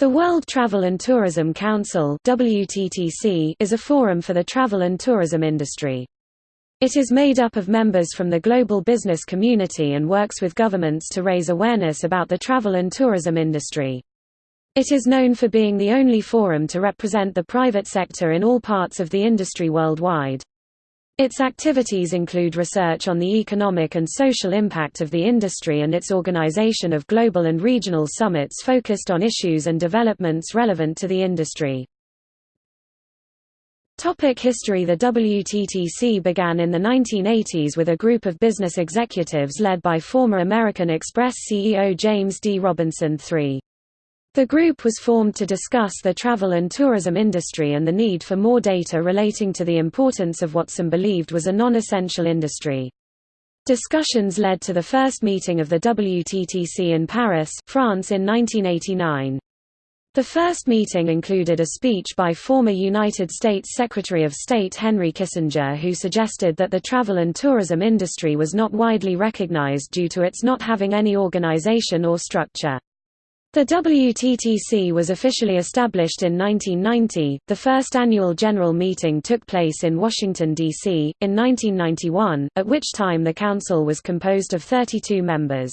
The World Travel and Tourism Council WTTC is a forum for the travel and tourism industry. It is made up of members from the global business community and works with governments to raise awareness about the travel and tourism industry. It is known for being the only forum to represent the private sector in all parts of the industry worldwide. Its activities include research on the economic and social impact of the industry and its organization of global and regional summits focused on issues and developments relevant to the industry. Topic history The WTTC began in the 1980s with a group of business executives led by former American Express CEO James D. Robinson III. The group was formed to discuss the travel and tourism industry and the need for more data relating to the importance of what some believed was a non-essential industry. Discussions led to the first meeting of the WTTC in Paris, France in 1989. The first meeting included a speech by former United States Secretary of State Henry Kissinger who suggested that the travel and tourism industry was not widely recognized due to its not having any organization or structure. The WTTC was officially established in 1990. The first annual general meeting took place in Washington, D.C., in 1991, at which time the Council was composed of 32 members.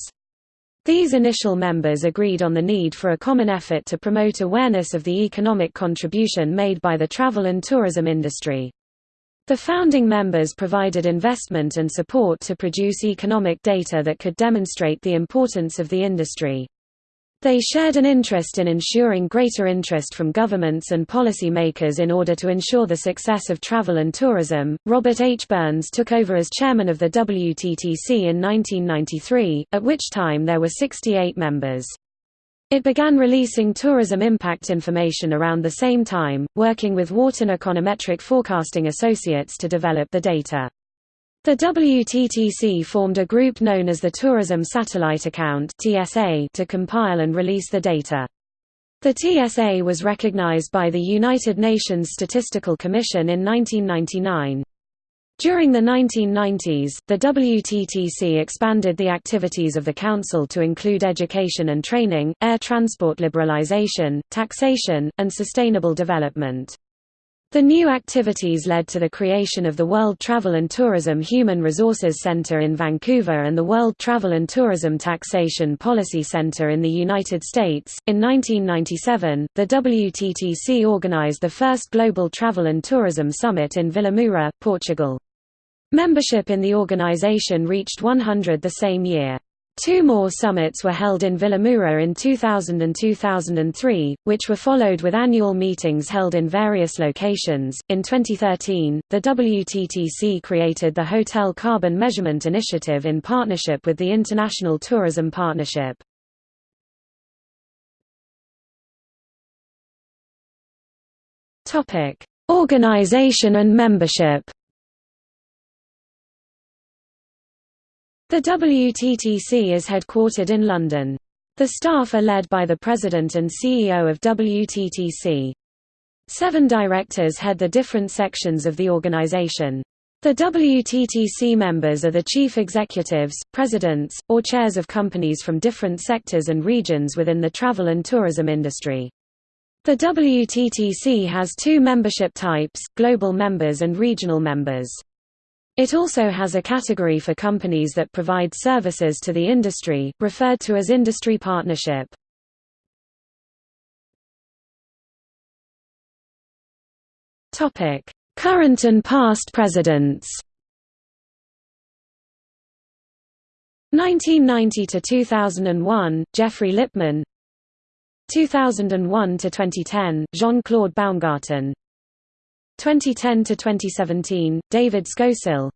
These initial members agreed on the need for a common effort to promote awareness of the economic contribution made by the travel and tourism industry. The founding members provided investment and support to produce economic data that could demonstrate the importance of the industry. They shared an interest in ensuring greater interest from governments and policy makers in order to ensure the success of travel and tourism. Robert H. Burns took over as chairman of the WTTC in 1993, at which time there were 68 members. It began releasing tourism impact information around the same time, working with Wharton Econometric Forecasting Associates to develop the data. The WTTC formed a group known as the Tourism Satellite Account to compile and release the data. The TSA was recognized by the United Nations Statistical Commission in 1999. During the 1990s, the WTTC expanded the activities of the Council to include education and training, air transport liberalization, taxation, and sustainable development. The new activities led to the creation of the World Travel and Tourism Human Resources Center in Vancouver and the World Travel and Tourism Taxation Policy Center in the United States. In 1997, the WTTC organized the first Global Travel and Tourism Summit in Vilamoura, Portugal. Membership in the organization reached 100 the same year. Two more summits were held in Vila in 2000 and 2003, which were followed with annual meetings held in various locations. In 2013, the WTTC created the Hotel Carbon Measurement Initiative in partnership with the International Tourism Partnership. Topic: Organization and membership. The WTTC is headquartered in London. The staff are led by the President and CEO of WTTC. Seven directors head the different sections of the organization. The WTTC members are the chief executives, presidents, or chairs of companies from different sectors and regions within the travel and tourism industry. The WTTC has two membership types, global members and regional members. It also has a category for companies that provide services to the industry, referred to as industry partnership. Current and past presidents 1990 to 2001 Geoffrey Lipman 2001 to 2010 Jean-Claude Baumgarten 2010 to 2017, David Scowsill.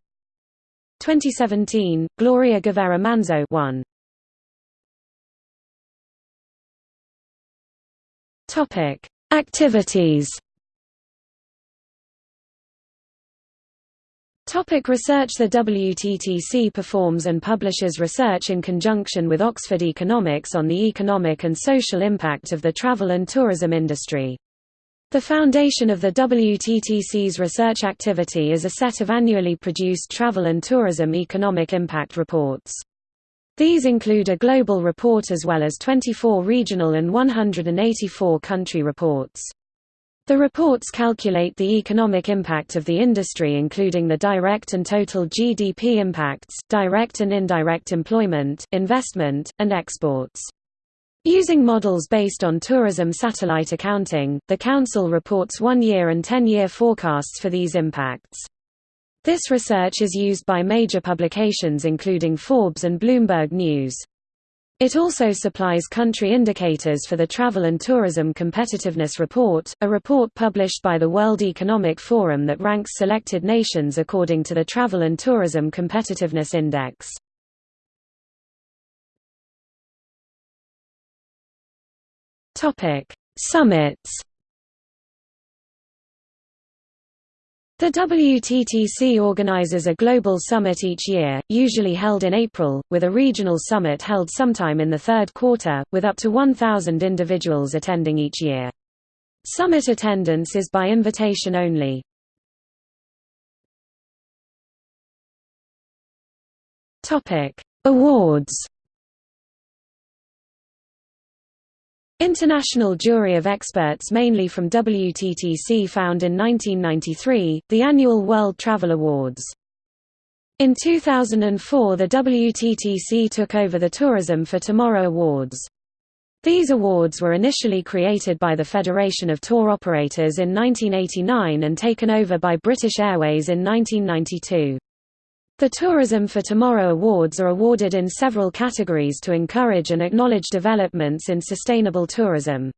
2017, Gloria Guevara Manzo 1. Topic: Activities. Topic research The WTTC performs and publishes research in conjunction with Oxford Economics on the economic and social impact of the travel and tourism industry. The foundation of the WTTC's research activity is a set of annually produced travel and tourism economic impact reports. These include a global report as well as 24 regional and 184 country reports. The reports calculate the economic impact of the industry including the direct and total GDP impacts, direct and indirect employment, investment, and exports. Using models based on tourism satellite accounting, the Council reports one-year and ten-year forecasts for these impacts. This research is used by major publications including Forbes and Bloomberg News. It also supplies country indicators for the Travel and Tourism Competitiveness Report, a report published by the World Economic Forum that ranks selected nations according to the Travel and Tourism Competitiveness Index. Summits The WTTC organizes a global summit each year, usually held in April, with a regional summit held sometime in the third quarter, with up to 1,000 individuals attending each year. Summit attendance is by invitation only. Awards International jury of experts mainly from WTTC found in 1993, the annual World Travel Awards. In 2004 the WTTC took over the Tourism for Tomorrow Awards. These awards were initially created by the Federation of Tour Operators in 1989 and taken over by British Airways in 1992. The Tourism for Tomorrow Awards are awarded in several categories to encourage and acknowledge developments in sustainable tourism.